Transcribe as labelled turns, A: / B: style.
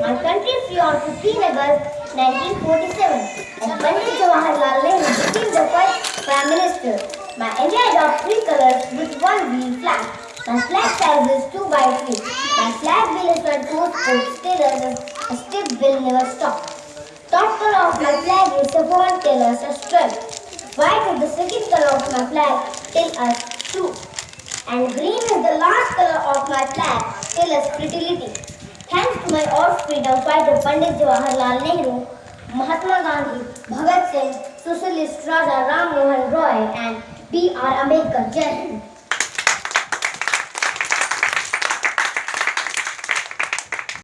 A: my country free on 15 August 1947 and Pandit Jawaharlal Nehru became the first Prime Minister. My India adopts three colors with one wheel flag. My flag size is 2 by 3. My flag wheel is 24 foot still as a stiff will never stop. Top color of my flag is saffron colors a stripe. White is the second color of my flag till us true. And green is the last color of my flag till us fertility. मैं और freedom fighter Pandit Jawaharlal Nehru, Mahatma Gandhi, Bhagat Singh, Sushil Raja Ram Mohan Roy and B R Ambedkar Jai Hind.